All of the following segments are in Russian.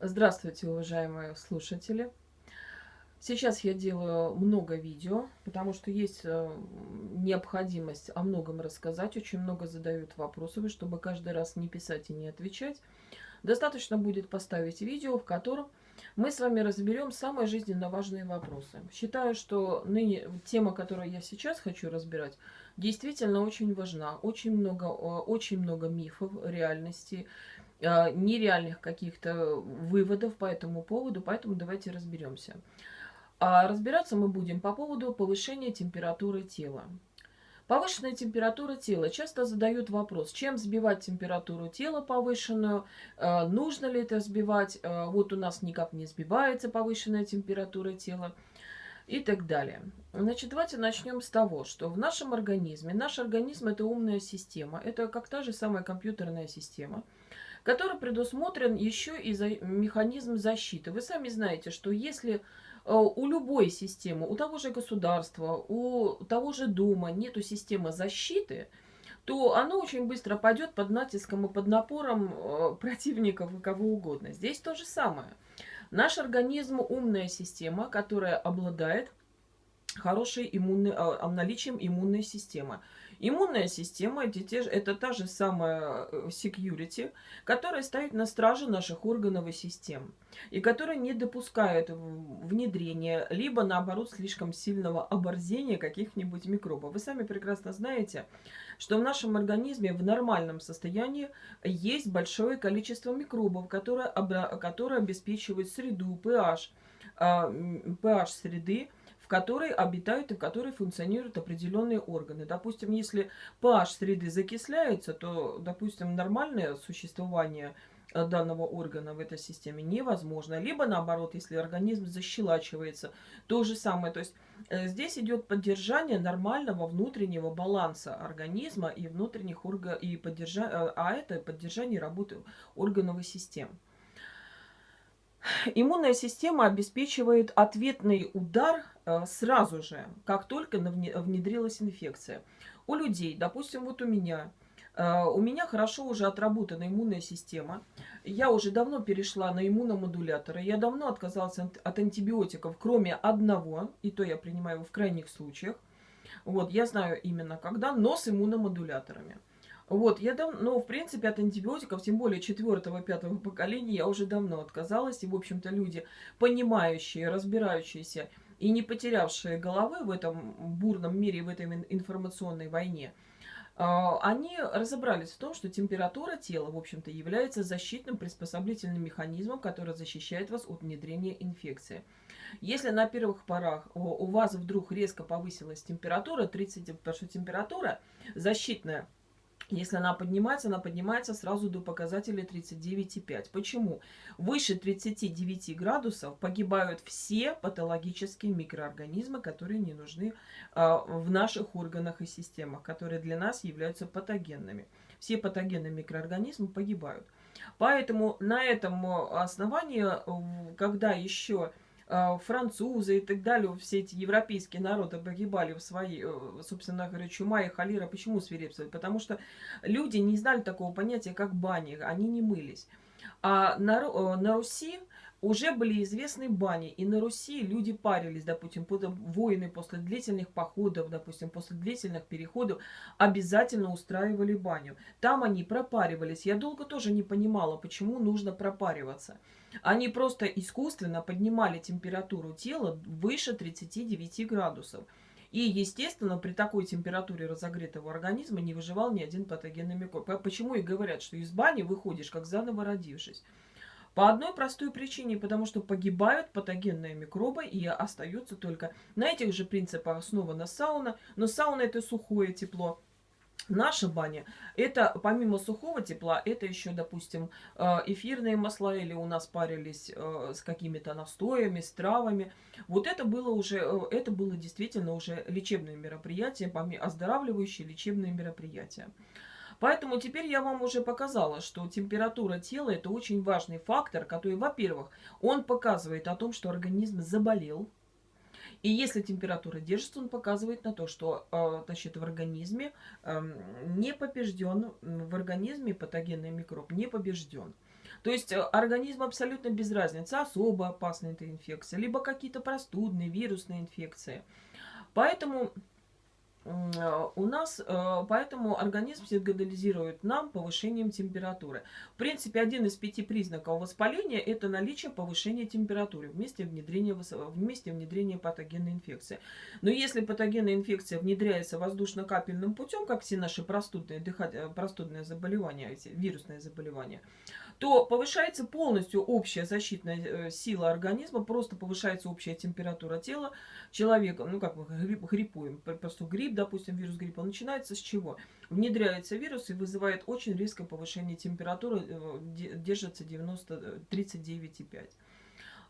Здравствуйте, уважаемые слушатели! Сейчас я делаю много видео, потому что есть э, необходимость о многом рассказать. Очень много задают вопросов, чтобы каждый раз не писать и не отвечать, достаточно будет поставить видео, в котором мы с вами разберем самые жизненно важные вопросы. Считаю, что ныне тема, которую я сейчас хочу разбирать, действительно очень важна. Очень много, очень много мифов, реальности, нереальных каких-то выводов по этому поводу, поэтому давайте разберемся. А разбираться мы будем по поводу повышения температуры тела. Повышенная температура тела. Часто задают вопрос, чем сбивать температуру тела повышенную, э, нужно ли это сбивать, э, вот у нас никак не сбивается повышенная температура тела и так далее. Значит, давайте начнем с того, что в нашем организме, наш организм это умная система, это как та же самая компьютерная система – который предусмотрен еще и за механизм защиты. Вы сами знаете, что если э, у любой системы, у того же государства, у того же дома нету системы защиты, то оно очень быстро пойдет под натиском и под напором э, противников и кого угодно. Здесь то же самое. Наш организм умная система, которая обладает хорошей иммунной, а, наличием иммунной системы. Иммунная система это, те, это та же самая э, security, которая стоит на страже наших органов и систем. И которая не допускает внедрения, либо наоборот слишком сильного оборзения каких-нибудь микробов. Вы сами прекрасно знаете, что в нашем организме в нормальном состоянии есть большое количество микробов, которые, которые обеспечивают среду, pH, pH среды, в которой обитают и в которой функционируют определенные органы. Допустим, если pH среды закисляется, то, допустим, нормальное существование э, данного органа в этой системе невозможно. Либо наоборот, если организм защелачивается, то же самое. То есть э, здесь идет поддержание нормального внутреннего баланса организма и внутренних органов, и поддержа... Э, а это поддержание работы органов и систем. Иммунная система обеспечивает ответный удар э, сразу же, как только внедрилась инфекция. У людей, допустим, вот у меня, э, у меня хорошо уже отработана иммунная система. Я уже давно перешла на иммуномодуляторы. Я давно отказалась от антибиотиков, кроме одного, и то я принимаю его в крайних случаях. Вот, я знаю именно когда, но с иммуномодуляторами. Вот, я давно, ну, в принципе, от антибиотиков, тем более четвертого, пятого поколения, я уже давно отказалась. И, в общем-то, люди, понимающие, разбирающиеся и не потерявшие головы в этом бурном мире, в этой информационной войне, а, они разобрались в том, что температура тела, в общем-то, является защитным приспособлительным механизмом, который защищает вас от внедрения инфекции. Если на первых порах у вас вдруг резко повысилась температура, 30, потому что температура защитная, если она поднимается, она поднимается сразу до показателя 39,5. Почему? Выше 39 градусов погибают все патологические микроорганизмы, которые не нужны э, в наших органах и системах, которые для нас являются патогенными. Все патогенные микроорганизмы погибают. Поэтому на этом основании, когда еще а, французы и так далее, все эти европейские народы погибали в свои, э, собственно говоря, чума и холера. Почему свирепствовали? Потому что люди не знали такого понятия, как бани, они не мылись. А на, э, на Руси уже были известны бани, и на Руси люди парились, допустим, воины после длительных походов, допустим, после длительных переходов обязательно устраивали баню. Там они пропаривались. Я долго тоже не понимала, почему нужно пропариваться. Они просто искусственно поднимали температуру тела выше 39 градусов. И, естественно, при такой температуре разогретого организма не выживал ни один патогенный микроб. Почему и говорят, что из бани выходишь, как заново родившись. По одной простой причине, потому что погибают патогенные микробы и остаются только на этих же принципах основана сауна. Но сауна это сухое тепло. Наша баня, это помимо сухого тепла, это еще, допустим, э, эфирные масла или у нас парились э, с какими-то настоями, с травами. Вот это было уже, э, это было действительно уже лечебное мероприятие, оздоравливающее лечебное мероприятие. Поэтому теперь я вам уже показала, что температура тела это очень важный фактор, который, во-первых, он показывает о том, что организм заболел. И если температура держится, он показывает на то, что э, значит, в организме э, не побежден, в организме патогенный микроб не побежден. То есть э, организм абсолютно без разницы, особо опасная эта инфекция, либо какие-то простудные, вирусные инфекции. Поэтому у нас, э, поэтому организм сигнализирует нам повышением температуры. В принципе, один из пяти признаков воспаления – это наличие повышения температуры вместе внедрения, вместе внедрения патогенной инфекции. Но если патогенная инфекция внедряется воздушно-капельным путем, как все наши простудные, дыхательные, простудные заболевания, вирусные заболевания, то повышается полностью общая защитная э, сила организма, просто повышается общая температура тела человека. Ну, как мы грипп, гриппуем, просто грипп, допустим, вирус гриппа, начинается с чего? Внедряется вирус и вызывает очень резкое повышение температуры, э, держится 90, 39,5.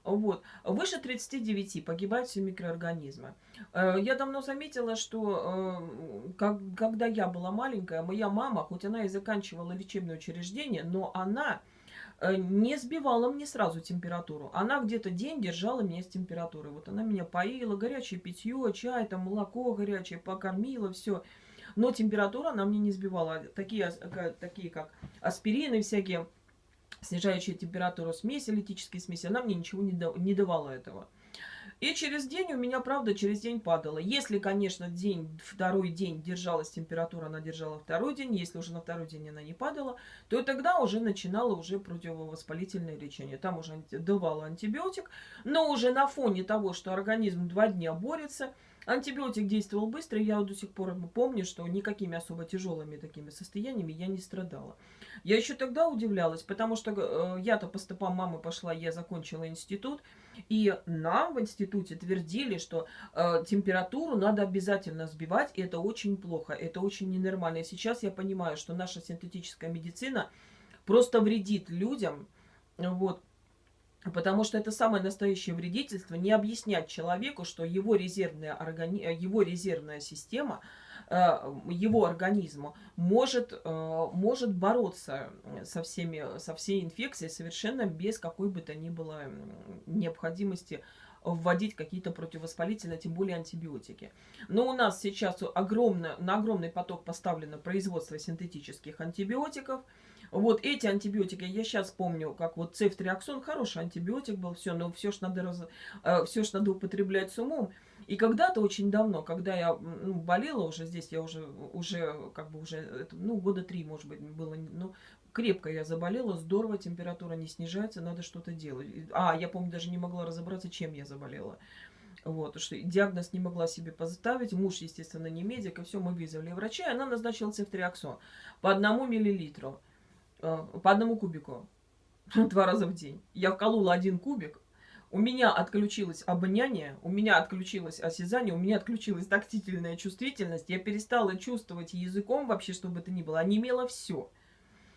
Вот. Выше 39 погибают все микроорганизмы. Э, я давно заметила, что как, когда я была маленькая, моя мама, хоть она и заканчивала лечебное учреждение, но она Э, не сбивала мне сразу температуру. Она где-то день держала меня с температурой. Вот она меня поила, горячее питье, чай, там молоко горячее, покормила, все. Но температура она мне не сбивала. Такие, такие как аспирины всякие, снижающие температуру смеси, литические смеси, она мне ничего не давала этого. И через день у меня, правда, через день падала. Если, конечно, день, второй день держалась температура, она держала второй день. Если уже на второй день она не падала, то тогда уже начинала уже противовоспалительное лечение. Там уже давала антибиотик, но уже на фоне того, что организм два дня борется, антибиотик действовал быстро, я до сих пор помню, что никакими особо тяжелыми такими состояниями я не страдала. Я еще тогда удивлялась, потому что э, я-то по стопам мамы пошла, я закончила институт, и нам в институте твердили, что э, температуру надо обязательно сбивать, и это очень плохо, это очень ненормально. И сейчас я понимаю, что наша синтетическая медицина просто вредит людям, вот, Потому что это самое настоящее вредительство, не объяснять человеку, что его резервная, органи... его резервная система – его организму может, э, может бороться со, всеми, со всей инфекцией совершенно без какой бы то ни было необходимости вводить какие-то противовоспалительные, тем более антибиотики. Но у нас сейчас огромно, на огромный поток поставлено производство синтетических антибиотиков. Вот эти антибиотики, я сейчас помню, как вот цефтриаксон, хороший антибиотик был, все, но все ж надо, раз, э, все ж надо употреблять с умом. И когда-то очень давно, когда я ну, болела уже здесь, я уже, уже как бы уже, ну, года три, может быть, было, ну, крепко я заболела, здорово, температура не снижается, надо что-то делать. А, я помню, даже не могла разобраться, чем я заболела. Вот, что диагноз не могла себе поставить. Муж, естественно, не медик, и все, мы вызвали врача, и она назначила цефтриаксон по одному миллилитру, э, по одному кубику, два раза в день. Я вколола один кубик, у меня отключилось обоняние, у меня отключилось осязание, у меня отключилась тактильная чувствительность. Я перестала чувствовать языком вообще, чтобы это ни было. Онемело все.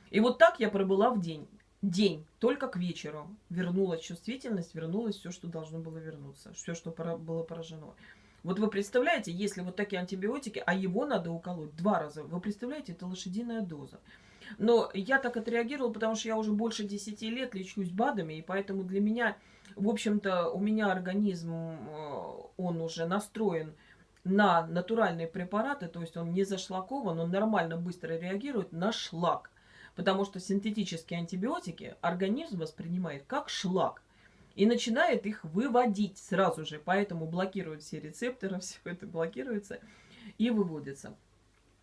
И вот так я пробыла в день. День, только к вечеру. Вернулась чувствительность, вернулось все, что должно было вернуться. Все, что было поражено. Вот вы представляете, если вот такие антибиотики, а его надо уколоть два раза, вы представляете, это лошадиная доза. Но я так отреагировала, потому что я уже больше 10 лет лечусь БАДами, и поэтому для меня в общем-то, у меня организм, э, он уже настроен на натуральные препараты, то есть он не зашлакован, он нормально быстро реагирует на шлак. Потому что синтетические антибиотики организм воспринимает как шлак и начинает их выводить сразу же. Поэтому блокируют все рецепторы, все это блокируется и выводится.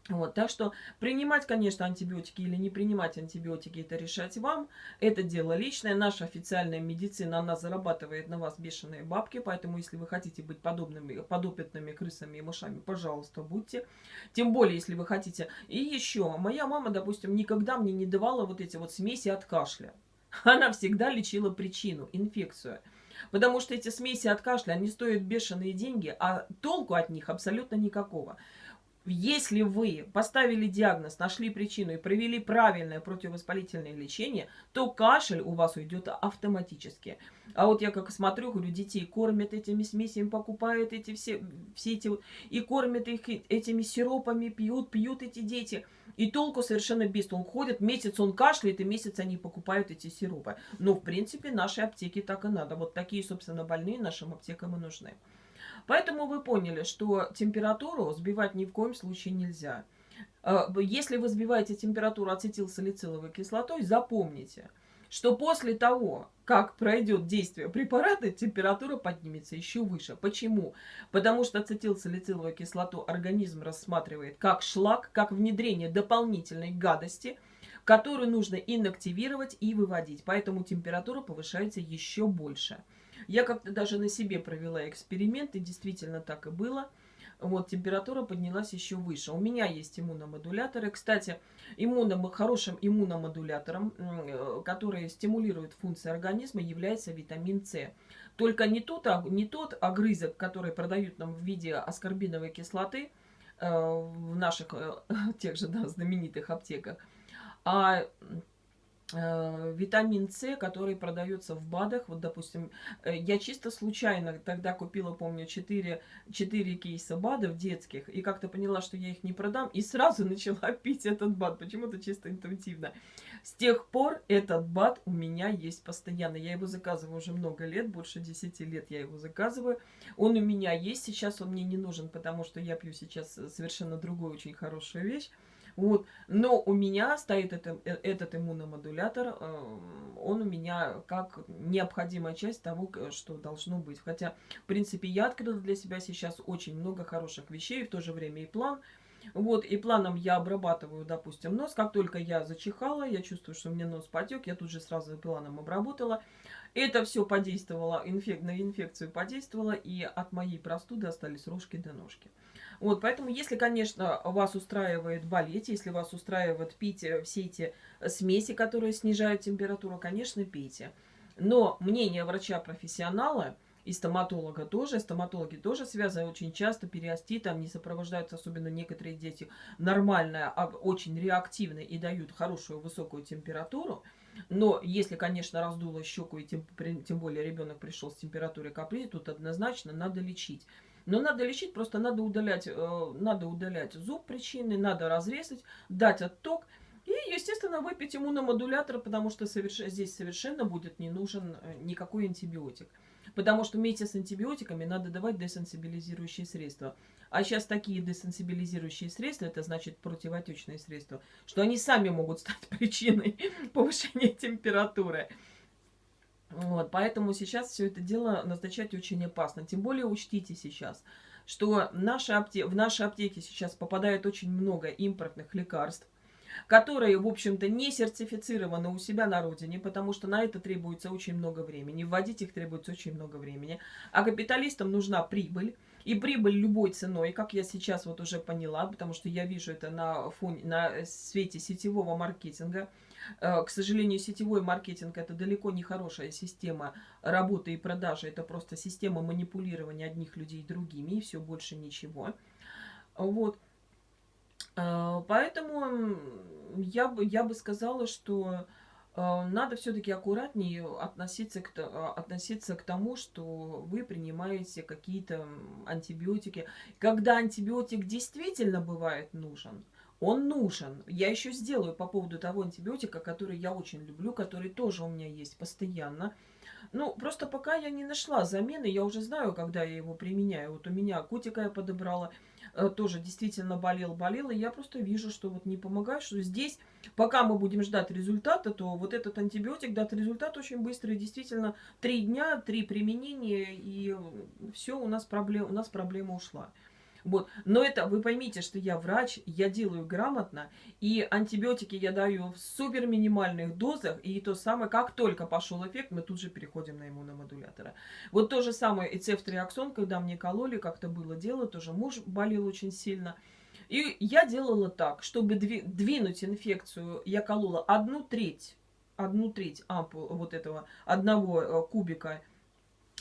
Вот, так что принимать, конечно, антибиотики или не принимать антибиотики, это решать вам. Это дело личное. Наша официальная медицина, она зарабатывает на вас бешеные бабки. Поэтому, если вы хотите быть подобными, подопытными крысами и мышами, пожалуйста, будьте. Тем более, если вы хотите. И еще, моя мама, допустим, никогда мне не давала вот эти вот смеси от кашля. Она всегда лечила причину, инфекцию. Потому что эти смеси от кашля, они стоят бешеные деньги, а толку от них абсолютно никакого. Если вы поставили диагноз, нашли причину и провели правильное противовоспалительное лечение, то кашель у вас уйдет автоматически. А вот я как смотрю, говорю, детей кормят этими смесями, покупают эти все, все эти, и кормят их этими сиропами, пьют, пьют эти дети. И толку совершенно без толку. Ходят, месяц он кашляет, и месяц они покупают эти сиропы. Но, в принципе, нашей аптеке так и надо. Вот такие, собственно, больные нашим аптекам и нужны. Поэтому вы поняли, что температуру сбивать ни в коем случае нельзя. А, если вы сбиваете температуру ацетилсалициловой кислотой, запомните, что после того, как пройдет действие препарата, температура поднимется еще выше. Почему? Потому что ацетилсалициловую кислоту организм рассматривает как шлак, как внедрение дополнительной гадости, которую нужно инактивировать и выводить. Поэтому температура повышается еще больше. Я как-то даже на себе провела эксперимент, и действительно так и было – вот, температура поднялась еще выше. У меня есть иммуномодуляторы. Кстати, иммуном, хорошим иммуномодулятором, э, который стимулирует функции организма, является витамин С. Только не тот, не тот огрызок, который продают нам в виде аскорбиновой кислоты э, в наших э, тех же да, знаменитых аптеках, а витамин С, который продается в БАДах. Вот, допустим, э, я чисто случайно тогда купила, помню, 4, 4 кейса БАДов детских, и как-то поняла, что я их не продам, и сразу начала пить этот БАД, почему-то чисто интуитивно. С тех пор этот БАД у меня есть постоянно. Я его заказываю уже много лет, больше 10 лет я его заказываю. Он у меня есть, сейчас он мне не нужен, потому что я пью сейчас совершенно другую очень хорошую вещь. Вот. Но у меня стоит это, э, этот иммуномодулятор, э, он у меня как необходимая часть того, что должно быть. Хотя, в принципе, я открыла для себя сейчас очень много хороших вещей, в то же время и план. Вот, и планом я обрабатываю, допустим, нос. Как только я зачихала, я чувствую, что мне нос потек, я тут же сразу планом обработала. Это все подействовало, инфек... на инфекцию подействовало, и от моей простуды остались рожки до ножки. Вот, поэтому, если, конечно, вас устраивает болеть, если вас устраивает пить э, все эти смеси, которые снижают температуру, конечно, пейте. Но мнение врача-профессионала и стоматолога тоже, стоматологи тоже связаны очень часто периоститом, не сопровождаются, особенно некоторые дети, нормально, а очень реактивны и дают хорошую высокую температуру. Но если, конечно, раздуло щеку, и тем, тем более ребенок пришел с температурой капри, тут однозначно надо лечить. Но надо лечить, просто надо удалять, э, надо удалять зуб причины, надо разрезать, дать отток. И, естественно, выпить иммуномодулятор, потому что соверш... здесь совершенно будет не нужен э, никакой антибиотик. Потому что вместе с антибиотиками надо давать десенсибилизирующие средства. А сейчас такие десенсибилизирующие средства, это значит противотечные средства, что они сами могут стать причиной повышения температуры. Вот, поэтому сейчас все это дело назначать очень опасно. Тем более учтите сейчас, что наши апте... в наши аптеки сейчас попадает очень много импортных лекарств, которые, в общем-то, не сертифицированы у себя на родине, потому что на это требуется очень много времени. Вводить их требуется очень много времени. А капиталистам нужна прибыль. И прибыль любой ценой, как я сейчас вот уже поняла, потому что я вижу это на, фоне, на свете сетевого маркетинга – к сожалению, сетевой маркетинг – это далеко не хорошая система работы и продажи. Это просто система манипулирования одних людей другими, и все больше ничего. Вот. Э, поэтому я бы, я бы сказала, что э, надо все-таки аккуратнее относиться к, относиться к тому, что вы принимаете какие-то антибиотики. Когда антибиотик действительно бывает нужен – он нужен. Я еще сделаю по поводу того антибиотика, который я очень люблю, который тоже у меня есть постоянно. Ну, просто пока я не нашла замены, я уже знаю, когда я его применяю. Вот у меня котика я подобрала, э, тоже действительно болел-болел, и я просто вижу, что вот не помогает, что здесь, пока мы будем ждать результата, то вот этот антибиотик даст результат очень быстро, и действительно три дня, три применения, и все, у нас, проблем, у нас проблема ушла. Вот. Но это, вы поймите, что я врач, я делаю грамотно, и антибиотики я даю в супер минимальных дозах, и то самое, как только пошел эффект, мы тут же переходим на иммуномодуляторы. Вот то же самое и цефтриаксон, когда мне кололи, как-то было дело, тоже муж болел очень сильно. И я делала так, чтобы двинуть инфекцию, я колола одну треть, одну треть ампул вот этого одного э, кубика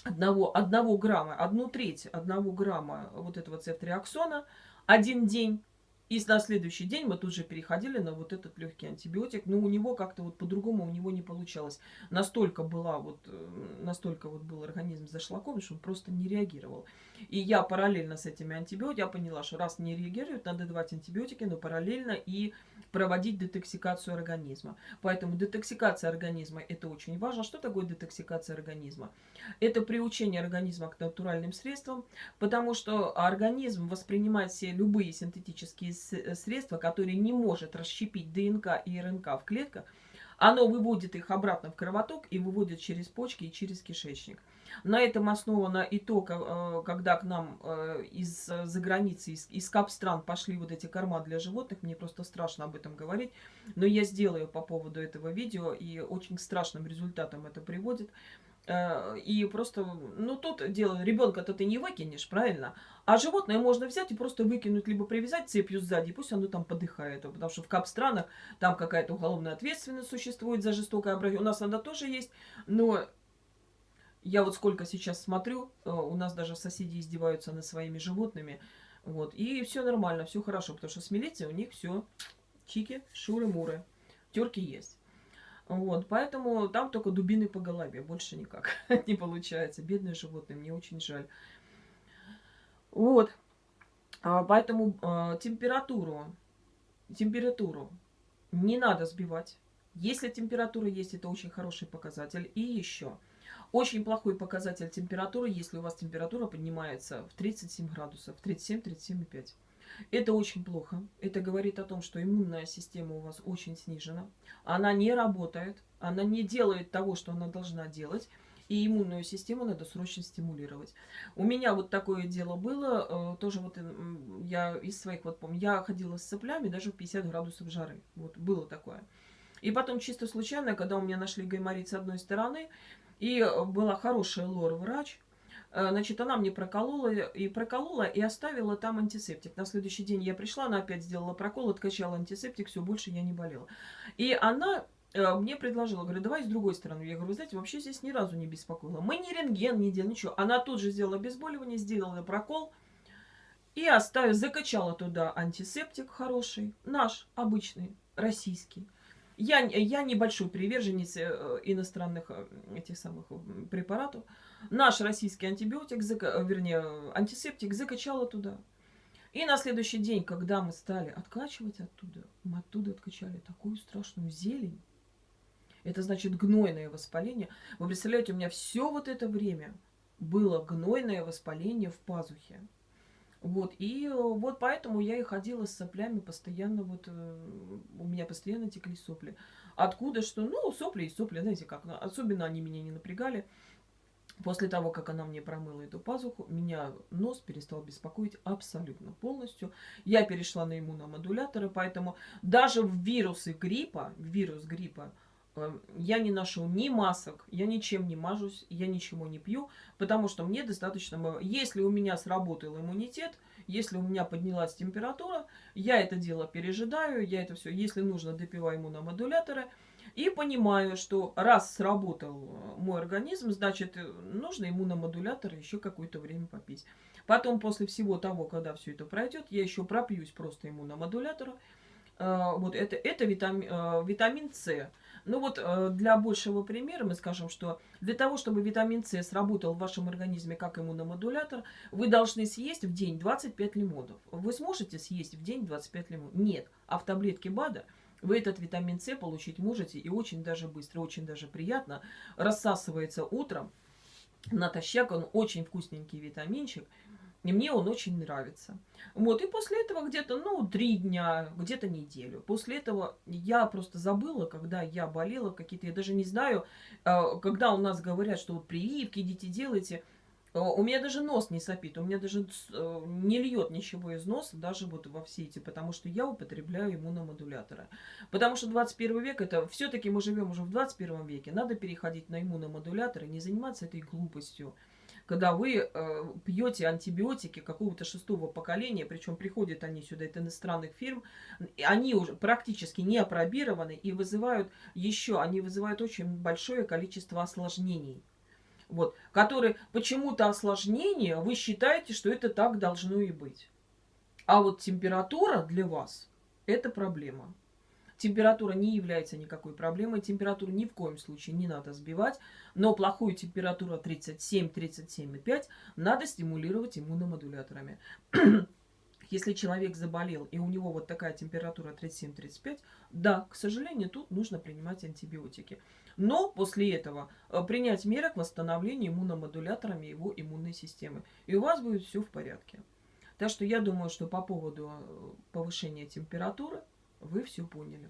одного, одного грамма, одну треть одного грамма вот этого цефтриаксона один день. И на следующий день мы тут же переходили на вот этот легкий антибиотик. Но у него как-то вот по-другому у него не получалось. Настолько была вот, э, настолько вот был организм зашлакован, что он просто не реагировал. И я параллельно с этими антибиотиками, поняла, что раз не реагируют, надо давать антибиотики, но параллельно и проводить детоксикацию организма. Поэтому детоксикация организма это очень важно. Что такое детоксикация организма? Это приучение организма к натуральным средствам, потому что организм воспринимает все любые синтетические средства, которые не может расщепить ДНК и РНК в клетках, оно выводит их обратно в кровоток и выводит через почки и через кишечник. На этом основано и то, э, когда к нам э, из-за границы, из, из кап-стран пошли вот эти корма для животных, мне просто страшно об этом говорить, но я сделаю по поводу этого видео, и очень к страшным результатам это приводит. Э, и просто, ну, тут дело, ребенка-то ты не выкинешь, правильно? А животное можно взять и просто выкинуть, либо привязать цепью сзади, пусть оно там подыхает. Потому что в кап-странах там какая-то уголовная ответственность существует за жестокое обращение. У нас она тоже есть, но я вот сколько сейчас смотрю, э, у нас даже соседи издеваются над своими животными. Вот, и все нормально, все хорошо, потому что с милицией у них все чики, шуры-муры, терки есть. Вот, поэтому там только дубины по голове, больше никак не получается. Бедные животные, мне очень жаль. Вот, а, поэтому э, температуру, температуру не надо сбивать. Если температура есть, это очень хороший показатель. И еще, очень плохой показатель температуры, если у вас температура поднимается в 37 градусов, 37-37,5. Это очень плохо. Это говорит о том, что иммунная система у вас очень снижена. Она не работает, она не делает того, что она должна делать. И иммунную систему надо срочно стимулировать. У меня вот такое дело было, э, тоже вот я из своих вот помню, я ходила с цеплями даже в 50 градусов жары. Вот было такое. И потом чисто случайно, когда у меня нашли гайморит с одной стороны, и э, была хорошая лор-врач. Э, значит, она мне проколола и проколола, и оставила там антисептик. На следующий день я пришла, она опять сделала прокол, откачала антисептик, все, больше я не болела. И она э, мне предложила, говорю, давай с другой стороны. Я говорю, знаете, вообще здесь ни разу не беспокоила. Мы ни рентген не делали, ничего. Она тут же сделала обезболивание, сделала прокол и оставила, закачала туда антисептик хороший, наш, обычный, российский. Я, я небольшой приверженец э, иностранных этих самых препаратов. Наш российский антибиотик, зака, вернее, антисептик закачала туда. И на следующий день, когда мы стали откачивать оттуда, мы оттуда откачали такую страшную зелень. Это значит гнойное воспаление. Вы представляете, у меня все вот это время было гнойное воспаление в пазухе. Вот, и э, вот поэтому я и ходила с соплями постоянно, вот э, у меня постоянно текли сопли. Откуда что? Ну, сопли и сопли, знаете как, особенно они меня не напрягали. После того, как она мне промыла эту пазуху, меня нос перестал беспокоить абсолютно полностью. Я перешла на иммуномодуляторы, поэтому даже в вирусы гриппа, вирус гриппа, э, я не ношу ни масок, я ничем не мажусь, я ничего не пью, потому что мне достаточно... Если у меня сработал иммунитет, если у меня поднялась температура, я это дело пережидаю, я это все, если нужно, допиваю иммуномодуляторы, и понимаю, что раз сработал мой организм, значит, нужно иммуномодулятор еще какое-то время попить. Потом, после всего того, когда все это пройдет, я еще пропьюсь просто иммуномодулятором. А, вот это, это витамин, витамин С. Ну вот для большего примера мы скажем, что для того, чтобы витамин С сработал в вашем организме как иммуномодулятор, вы должны съесть в день 25 лимонов. Вы сможете съесть в день 25 лимонов? Нет. А в таблетке БАДа вы этот витамин С получить можете и очень даже быстро, очень даже приятно. Рассасывается утром натощак, он очень вкусненький витаминчик. И мне он очень нравится. Вот, и после этого где-то, ну, три дня, где-то неделю. После этого я просто забыла, когда я болела, какие-то, я даже не знаю, э, когда у нас говорят, что вот прививки идите делайте – у меня даже нос не сопит, у меня даже э, не льет ничего из носа, даже вот во все эти, потому что я употребляю иммуномодуляторы. Потому что 21 век, это все-таки мы живем уже в 21 веке, надо переходить на иммуномодуляторы, не заниматься этой глупостью. Когда вы э, пьете антибиотики какого-то шестого поколения, причем приходят они сюда от иностранных фирм, они уже практически не опробированы и вызывают еще, они вызывают очень большое количество осложнений вот, которые почему-то осложнение, вы считаете, что это так должно и быть. А вот температура для вас – это проблема. Температура не является никакой проблемой, температуру ни в коем случае не надо сбивать, но плохую температуру 37-37,5 надо стимулировать иммуномодуляторами. Если человек заболел и у него вот такая температура 37-35, да, к сожалению, тут нужно принимать антибиотики. Но после этого э, принять меры к восстановлению иммуномодуляторами его иммунной системы. И у вас будет все в порядке. Так что я думаю, что по поводу э, повышения температуры вы все поняли.